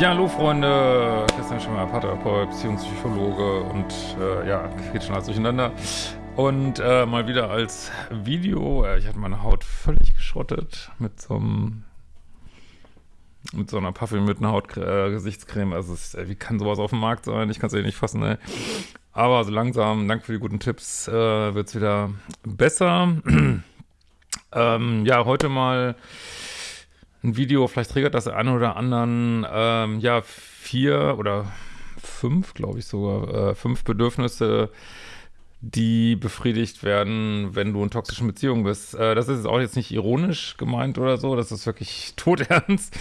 Ja, hallo Freunde, Christian Schimmer, Paartherapeut, Beziehungspsychologe und äh, ja, geht schon alles durcheinander. Und äh, mal wieder als Video, äh, ich hatte meine Haut völlig geschrottet mit so einem mit so einer parfümierten Haut-Gesichtscreme. Äh, also ist, wie kann sowas auf dem Markt sein? Ich kann es eh nicht fassen, ey. Aber so langsam, danke für die guten Tipps, äh, wird es wieder besser. ähm, ja, heute mal ein Video, vielleicht triggert das einen oder anderen, ähm, ja, vier oder fünf, glaube ich sogar, äh, fünf Bedürfnisse, die befriedigt werden, wenn du in toxischen Beziehungen bist. Äh, das ist auch jetzt nicht ironisch gemeint oder so, das ist wirklich todernst,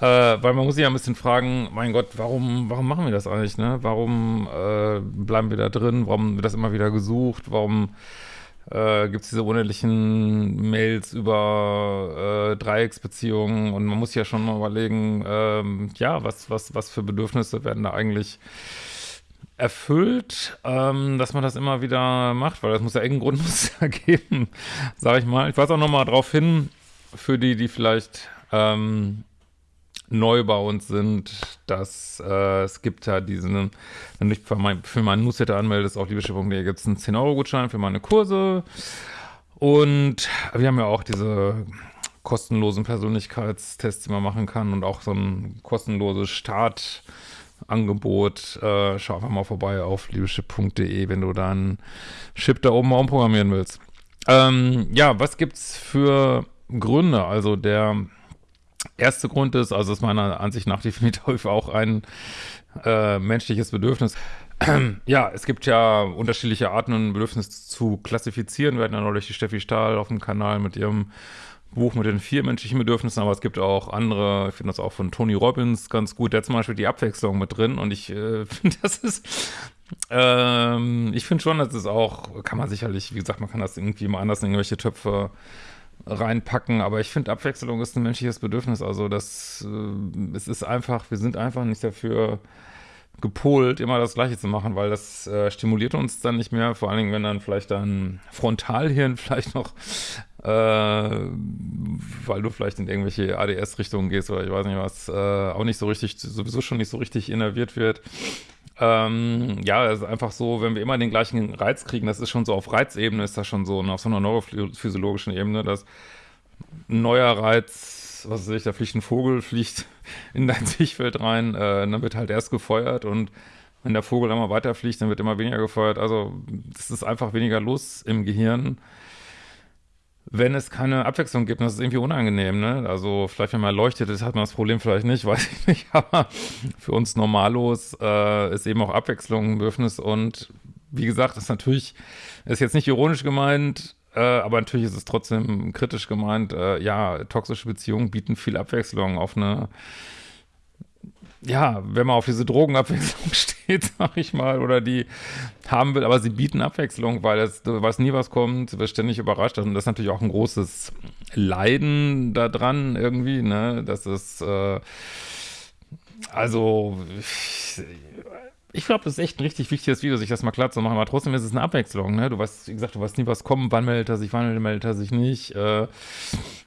äh, weil man muss sich ja ein bisschen fragen, mein Gott, warum, warum machen wir das eigentlich, ne? Warum äh, bleiben wir da drin? Warum wird das immer wieder gesucht? Warum äh, gibt es diese unendlichen Mails über äh, Dreiecksbeziehungen und man muss ja schon mal überlegen, ähm, ja, was, was, was für Bedürfnisse werden da eigentlich erfüllt, ähm, dass man das immer wieder macht, weil das muss ja irgendeinen Grund muss ja geben, sage ich mal. Ich weise auch nochmal darauf hin, für die, die vielleicht ähm, neu bei uns sind, dass äh, es gibt ja diesen, wenn du dich für, mein, für meinen Newsletter anmeldest, auf liebeschiff.de gibt es einen 10-Euro-Gutschein für meine Kurse. Und wir haben ja auch diese kostenlosen Persönlichkeitstests, die man machen kann und auch so ein kostenloses Startangebot. Äh, schau einfach mal vorbei auf liebeschip.de, wenn du dann Chip da oben umprogrammieren willst. Ähm, ja, was gibt's für Gründe? Also der erste Grund ist, also ist meiner Ansicht nach definitiv auch ein äh, menschliches Bedürfnis. ja, es gibt ja unterschiedliche Arten, ein Bedürfnis zu klassifizieren. Wir hatten ja neulich die Steffi Stahl auf dem Kanal mit ihrem Buch mit den vier menschlichen Bedürfnissen, aber es gibt auch andere, ich finde das auch von Tony Robbins ganz gut, der hat zum Beispiel die Abwechslung mit drin und ich äh, finde, das ist, ähm, ich finde schon, dass es auch, kann man sicherlich, wie gesagt, man kann das irgendwie mal anders in irgendwelche Töpfe reinpacken, aber ich finde, Abwechslung ist ein menschliches Bedürfnis. Also das, äh, es ist einfach, wir sind einfach nicht dafür gepolt, immer das Gleiche zu machen, weil das äh, stimuliert uns dann nicht mehr, vor allen Dingen, wenn dann vielleicht dein Frontalhirn vielleicht noch, äh, weil du vielleicht in irgendwelche ADS-Richtungen gehst oder ich weiß nicht was, äh, auch nicht so richtig, sowieso schon nicht so richtig innerviert wird, ähm, ja, es ist einfach so, wenn wir immer den gleichen Reiz kriegen, das ist schon so auf Reizebene, ist das schon so, auf so einer neurophysiologischen Ebene, dass ein neuer Reiz, was weiß ich, da fliegt ein Vogel, fliegt in dein Sichtfeld rein, äh, dann wird halt erst gefeuert und wenn der Vogel immer weiterfliegt, dann wird immer weniger gefeuert. Also es ist einfach weniger los im Gehirn wenn es keine Abwechslung gibt, das ist irgendwie unangenehm, ne? Also vielleicht, wenn man leuchtet, hat man das Problem vielleicht nicht, weiß ich nicht, aber für uns Normalos äh, ist eben auch Abwechslung ein Bedürfnis und wie gesagt, ist natürlich, ist jetzt nicht ironisch gemeint, äh, aber natürlich ist es trotzdem kritisch gemeint, äh, ja, toxische Beziehungen bieten viel Abwechslung auf eine ja, wenn man auf diese Drogenabwechslung steht, sag ich mal, oder die haben will, aber sie bieten Abwechslung, weil es, du weißt nie, was kommt, du wirst ständig überrascht. Und das ist natürlich auch ein großes Leiden daran irgendwie, ne, das ist, äh, also, ich, glaube, das ist echt ein richtig wichtiges Video, sich das mal klar zu machen, aber trotzdem ist es eine Abwechslung, ne, du weißt, wie gesagt, du weißt nie, was kommt, wann meldet er sich, wann meldet er sich nicht, äh,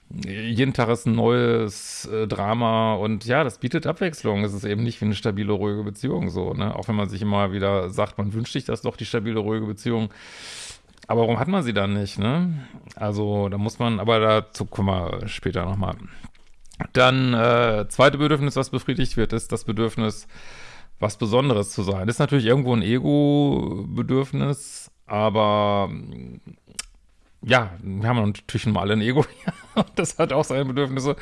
jeden Tag ist ein neues äh, Drama und ja, das bietet Abwechslung. Es ist eben nicht wie eine stabile, ruhige Beziehung so, ne? Auch wenn man sich immer wieder sagt, man wünscht sich das doch, die stabile, ruhige Beziehung. Aber warum hat man sie dann nicht, ne? Also, da muss man, aber dazu kommen wir später nochmal. Dann, äh, zweite Bedürfnis, was befriedigt wird, ist das Bedürfnis, was Besonderes zu sein. Das ist natürlich irgendwo ein Ego-Bedürfnis, aber ja, wir haben natürlich mal ein Ego. das hat auch seine Bedürfnisse.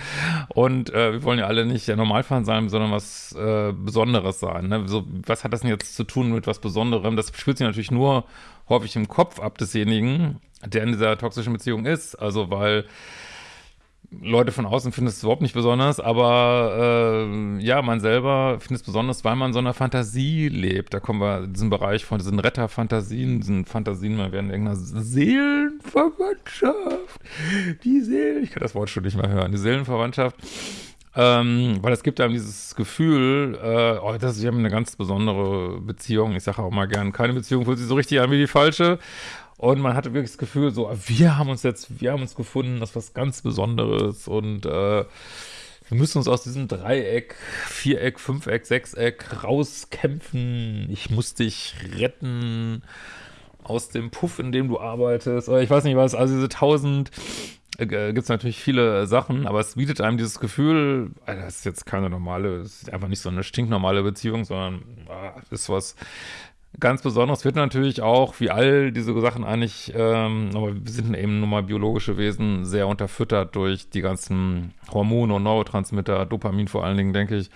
Und äh, wir wollen ja alle nicht der Normalfall sein, sondern was äh, Besonderes sein. Ne? So, was hat das denn jetzt zu tun mit was Besonderem? Das spielt sich natürlich nur häufig im Kopf ab desjenigen, der in dieser toxischen Beziehung ist. Also, weil Leute von außen finden es überhaupt nicht besonders, aber äh, ja, man selber findet es besonders, weil man so einer Fantasie lebt. Da kommen wir in diesen Bereich von diesen Retterfantasien, diesen Fantasien, man werden irgendeiner Seelenverwandtschaft, die Seelen, ich kann das Wort schon nicht mehr hören, die Seelenverwandtschaft, ähm, weil es gibt einem dieses Gefühl, äh, oh, das, wir haben eine ganz besondere Beziehung. Ich sage auch mal gern, keine Beziehung fühlt sich so richtig an wie die falsche. Und man hatte wirklich das Gefühl, so, wir haben uns jetzt, wir haben uns gefunden, das ist was ganz Besonderes und äh, wir müssen uns aus diesem Dreieck, Viereck, Fünfeck, Sechseck rauskämpfen. Ich muss dich retten aus dem Puff, in dem du arbeitest. Oder ich weiß nicht was, also diese tausend äh, gibt es natürlich viele Sachen, aber es bietet einem dieses Gefühl, das ist jetzt keine normale, es ist einfach nicht so eine stinknormale Beziehung, sondern ah, ist was ganz Besonderes. Wird natürlich auch, wie all diese Sachen eigentlich, ähm, aber wir sind eben nun mal biologische Wesen, sehr unterfüttert durch die ganzen Hormone und Neurotransmitter, Dopamin vor allen Dingen, denke ich,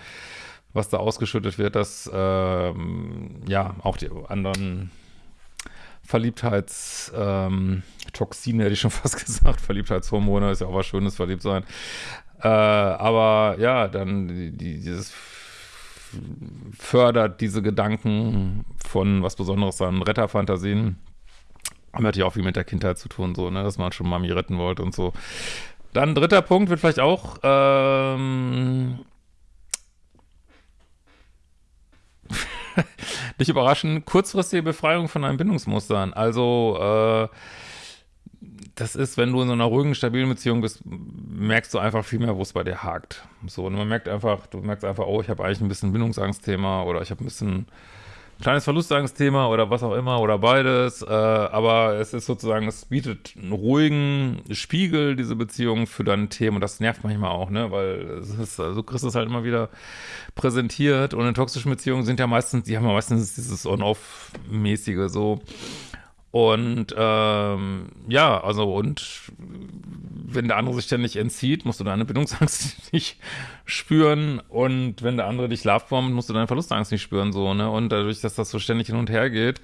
was da ausgeschüttet wird, dass ähm, ja auch die anderen Verliebtheitstoxine, hätte ich schon fast gesagt. Verliebtheitshormone ist ja auch was Schönes, verliebt sein. Äh, aber ja, dann die, dieses fördert diese Gedanken von was Besonderes an Retterfantasien. Haben natürlich auch viel mit der Kindheit zu tun, so, ne, dass man schon Mami retten wollte und so. Dann dritter Punkt wird vielleicht auch ähm, nicht überraschen, kurzfristige Befreiung von einem Bindungsmustern. Also, äh, das ist, wenn du in so einer ruhigen, stabilen Beziehung bist, merkst du einfach viel mehr, wo es bei dir hakt. So, und man merkt einfach, du merkst einfach, oh, ich habe eigentlich ein bisschen Bindungsangstthema oder ich habe ein bisschen kleines Verlustangstthema oder was auch immer oder beides, äh, aber es ist sozusagen, es bietet einen ruhigen Spiegel, diese Beziehung für deine Themen. Und das nervt manchmal auch, ne, weil es ist, also du es halt immer wieder präsentiert. Und in toxischen Beziehungen sind ja meistens, die haben ja meistens dieses On-Off-mäßige so und ähm, ja, also und wenn der andere sich ständig entzieht, musst du deine Bindungsangst nicht spüren und wenn der andere dich lovebombt, musst du deine Verlustangst nicht spüren, so, ne? Und dadurch, dass das so ständig hin und her geht,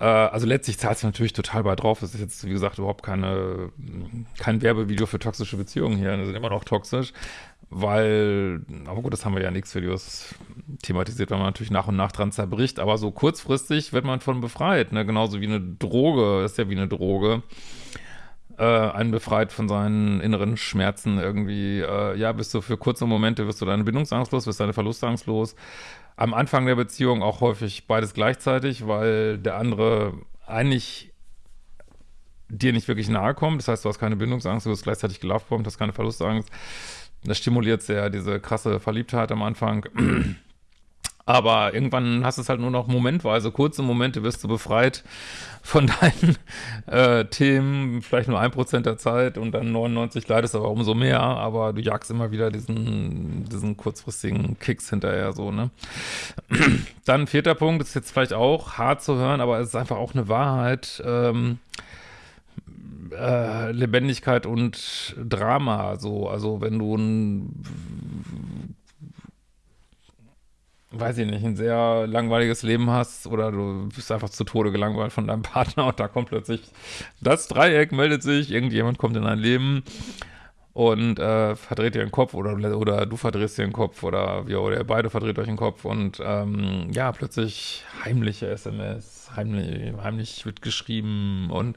äh, also letztlich zahlt es natürlich total bei drauf. Es ist jetzt, wie gesagt, überhaupt keine, kein Werbevideo für toxische Beziehungen hier. Die sind immer noch toxisch weil, aber gut, das haben wir ja nichts Videos thematisiert, weil man natürlich nach und nach dran zerbricht, aber so kurzfristig wird man von befreit, ne? genauso wie eine Droge, ist ja wie eine Droge, äh, einen befreit von seinen inneren Schmerzen irgendwie, äh, ja, bist du für kurze Momente, wirst du deine Bindungsangst los, wirst deine Verlustangst los, am Anfang der Beziehung auch häufig beides gleichzeitig, weil der andere eigentlich dir nicht wirklich nahe kommt, das heißt, du hast keine Bindungsangst, du wirst gleichzeitig gelovebombt, hast keine Verlustangst, das stimuliert sehr diese krasse Verliebtheit am Anfang. Aber irgendwann hast du es halt nur noch momentweise, kurze Momente wirst du befreit von deinen äh, Themen, vielleicht nur ein Prozent der Zeit und dann 99 leidest aber umso mehr, aber du jagst immer wieder diesen, diesen kurzfristigen Kicks hinterher so, ne? Dann vierter Punkt, ist jetzt vielleicht auch hart zu hören, aber es ist einfach auch eine Wahrheit, ähm, äh, Lebendigkeit und Drama. So, also wenn du ein weiß ich nicht, ein sehr langweiliges Leben hast oder du bist einfach zu Tode gelangweilt von deinem Partner und da kommt plötzlich das Dreieck, meldet sich, irgendjemand kommt in dein Leben und äh, verdreht dir den Kopf oder, oder du verdrehst dir den Kopf oder, ja, oder ihr beide verdreht euch den Kopf und ähm, ja, plötzlich heimliche SMS, heimlich, heimlich wird geschrieben und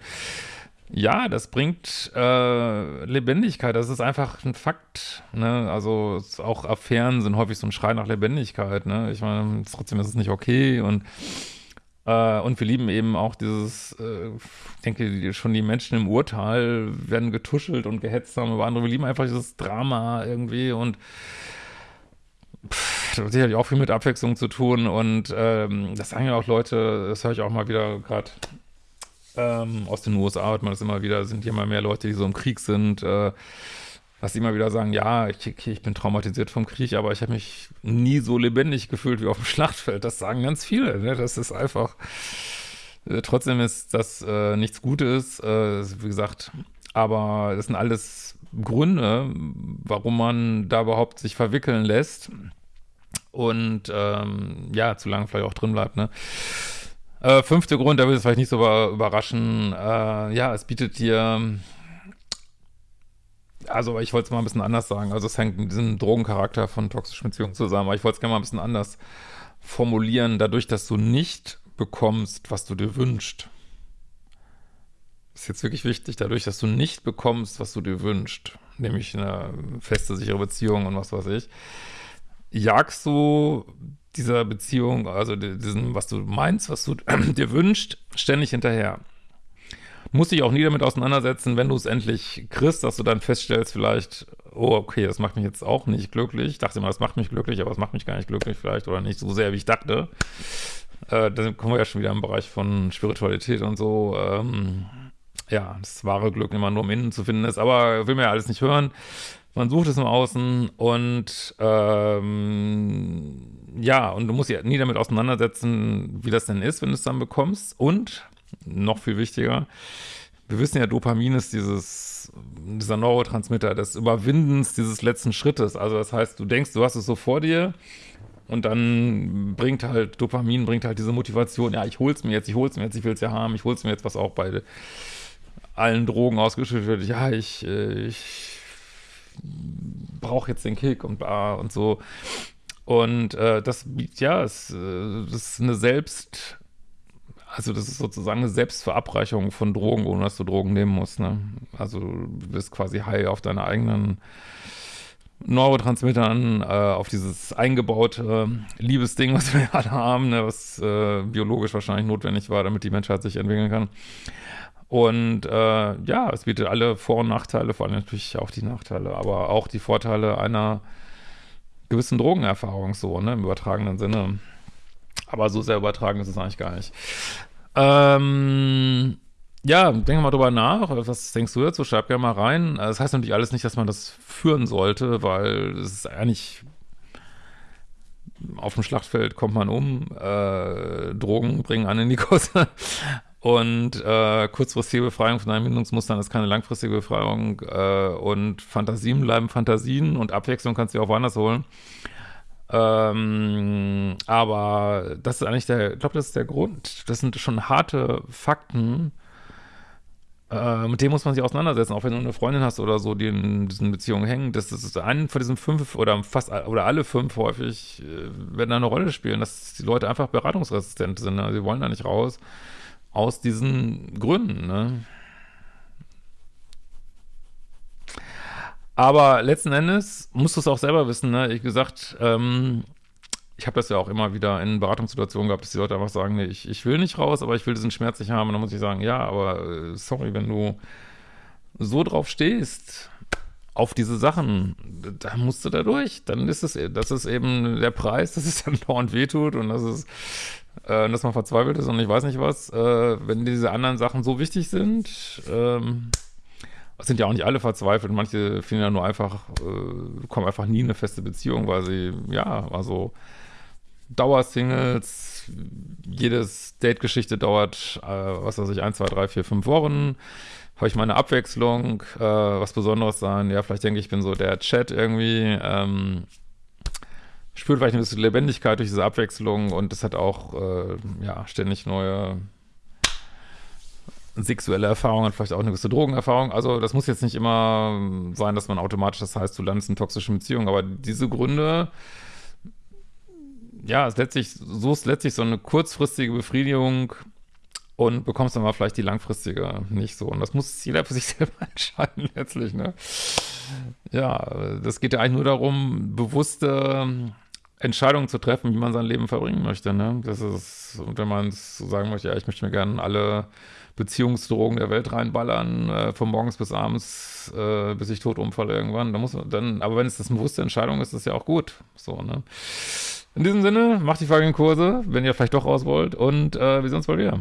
ja, das bringt äh, Lebendigkeit. Das ist einfach ein Fakt. Ne? Also auch Affären sind häufig so ein Schrei nach Lebendigkeit. Ne? Ich meine, trotzdem ist es nicht okay und äh, und wir lieben eben auch dieses, äh, ich denke, schon die Menschen im Urteil werden getuschelt und gehetzt haben über andere. Wir lieben einfach dieses Drama irgendwie und pff, das hat sicherlich auch viel mit Abwechslung zu tun und ähm, das sagen ja auch Leute, das höre ich auch mal wieder gerade ähm, aus den USA hört man das immer wieder, sind hier immer mehr Leute, die so im Krieg sind, äh, was immer wieder sagen, ja, ich, ich bin traumatisiert vom Krieg, aber ich habe mich nie so lebendig gefühlt wie auf dem Schlachtfeld. Das sagen ganz viele. Ne? Das ist einfach, äh, trotzdem ist das äh, nichts Gutes, äh, wie gesagt, aber das sind alles Gründe, warum man da überhaupt sich verwickeln lässt und ähm, ja, zu lange vielleicht auch drin bleibt, ne? Äh, fünfte Grund, da will es vielleicht nicht so überraschen. Äh, ja, es bietet dir, also ich wollte es mal ein bisschen anders sagen. Also es hängt mit diesem Drogencharakter von toxischen Beziehungen zusammen. Aber ich wollte es gerne mal ein bisschen anders formulieren. Dadurch, dass du nicht bekommst, was du dir wünschst. Ist jetzt wirklich wichtig. Dadurch, dass du nicht bekommst, was du dir wünschst. Nämlich eine feste, sichere Beziehung und was weiß ich. Jagst du dieser Beziehung, also diesen, was du meinst, was du dir wünschst, ständig hinterher. musst dich auch nie damit auseinandersetzen, wenn du es endlich kriegst, dass du dann feststellst vielleicht, oh, okay, das macht mich jetzt auch nicht glücklich. Ich dachte immer, das macht mich glücklich, aber es macht mich gar nicht glücklich vielleicht oder nicht so sehr, wie ich dachte. Äh, dann kommen wir ja schon wieder im Bereich von Spiritualität und so. Ähm, ja, das wahre Glück immer nur im Innen zu finden ist, aber will mir ja alles nicht hören. Man sucht es im Außen und ähm, ja, und du musst ja nie damit auseinandersetzen, wie das denn ist, wenn du es dann bekommst. Und noch viel wichtiger, wir wissen ja, Dopamin ist dieses, dieser Neurotransmitter des Überwindens dieses letzten Schrittes. Also das heißt, du denkst, du hast es so vor dir und dann bringt halt, Dopamin bringt halt diese Motivation, ja, ich hol's mir jetzt, ich hol's mir jetzt, ich will's ja haben, ich hol's mir jetzt, was auch bei allen Drogen ausgeschüttet wird. Ja, ich, äh, ich brauche jetzt den Kick und bla und so. Und äh, das, ja, es, äh, ist eine Selbst, also das ist sozusagen eine Selbstverabreichung von Drogen, ohne dass du Drogen nehmen musst. Ne? Also du bist quasi high auf deine eigenen Neurotransmittern, äh, auf dieses eingebaute Liebesding, was wir alle haben, ne? was äh, biologisch wahrscheinlich notwendig war, damit die Menschheit sich entwickeln kann. Und äh, ja, es bietet alle Vor- und Nachteile, vor allem natürlich auch die Nachteile, aber auch die Vorteile einer gewissen Drogenerfahrung so, ne, im übertragenen Sinne. Aber so sehr übertragen ist es eigentlich gar nicht. Ähm, ja, denke mal drüber nach. Was denkst du dazu? Schreib gerne mal rein. Das heißt natürlich alles nicht, dass man das führen sollte, weil es ist eigentlich auf dem Schlachtfeld kommt man um, äh, Drogen bringen einen in die Kosse. Und äh, kurzfristige Befreiung von Einbindungsmustern ist keine langfristige Befreiung. Äh, und Fantasien bleiben Fantasien und Abwechslung kannst du auch woanders holen. Ähm, aber das ist eigentlich der, ich glaube, das ist der Grund. Das sind schon harte Fakten. Äh, mit denen muss man sich auseinandersetzen, auch wenn du eine Freundin hast oder so, die in diesen Beziehungen hängen. Das, ist einen von diesen fünf oder fast oder alle fünf häufig äh, werden da eine Rolle spielen, dass die Leute einfach beratungsresistent sind. Ne? Sie wollen da nicht raus aus diesen Gründen. Ne? Aber letzten Endes musst du es auch selber wissen. Ne? Ich gesagt, ähm, ich habe das ja auch immer wieder in Beratungssituationen gehabt, dass die Leute einfach sagen, nee, ich, ich will nicht raus, aber ich will diesen Schmerz nicht haben. Und dann muss ich sagen, ja, aber äh, sorry, wenn du so drauf stehst, auf diese Sachen, da musst du da durch. Dann ist es, das ist eben der Preis, dass es dann dauernd wehtut und das ist äh, dass man verzweifelt ist und ich weiß nicht was, äh, wenn diese anderen Sachen so wichtig sind, ähm, sind ja auch nicht alle verzweifelt, manche finden ja nur einfach, äh, kommen einfach nie in eine feste Beziehung, weil sie, ja, also Dauersingles, jedes Date-Geschichte dauert, äh, was weiß ich, ein, zwei, drei, vier, fünf Wochen, habe ich meine Abwechslung, äh, was Besonderes sein, ja, vielleicht denke ich, ich bin so der Chat irgendwie, ähm, spürt vielleicht ein bisschen Lebendigkeit durch diese Abwechslung und es hat auch äh, ja, ständig neue sexuelle Erfahrungen, vielleicht auch eine gewisse Drogenerfahrung. Also das muss jetzt nicht immer sein, dass man automatisch, das heißt, du landest in toxischen Beziehungen, aber diese Gründe, ja, es letztlich, so ist letztlich so eine kurzfristige Befriedigung und bekommst dann mal vielleicht die langfristige nicht so. Und das muss jeder für sich selber entscheiden letztlich, ne? Ja, das geht ja eigentlich nur darum, bewusste Entscheidungen zu treffen, wie man sein Leben verbringen möchte. Ne? Das ist, wenn man so sagen möchte, ja, ich möchte mir gerne alle Beziehungsdrogen der Welt reinballern, äh, von morgens bis abends, äh, bis ich tot umfalle irgendwann. Da muss man dann, aber wenn es das eine bewusste Entscheidung ist, ist das ja auch gut. So, ne? In diesem Sinne, macht die folgenden Kurse, wenn ihr vielleicht doch raus wollt und äh, wir sehen uns bald wieder.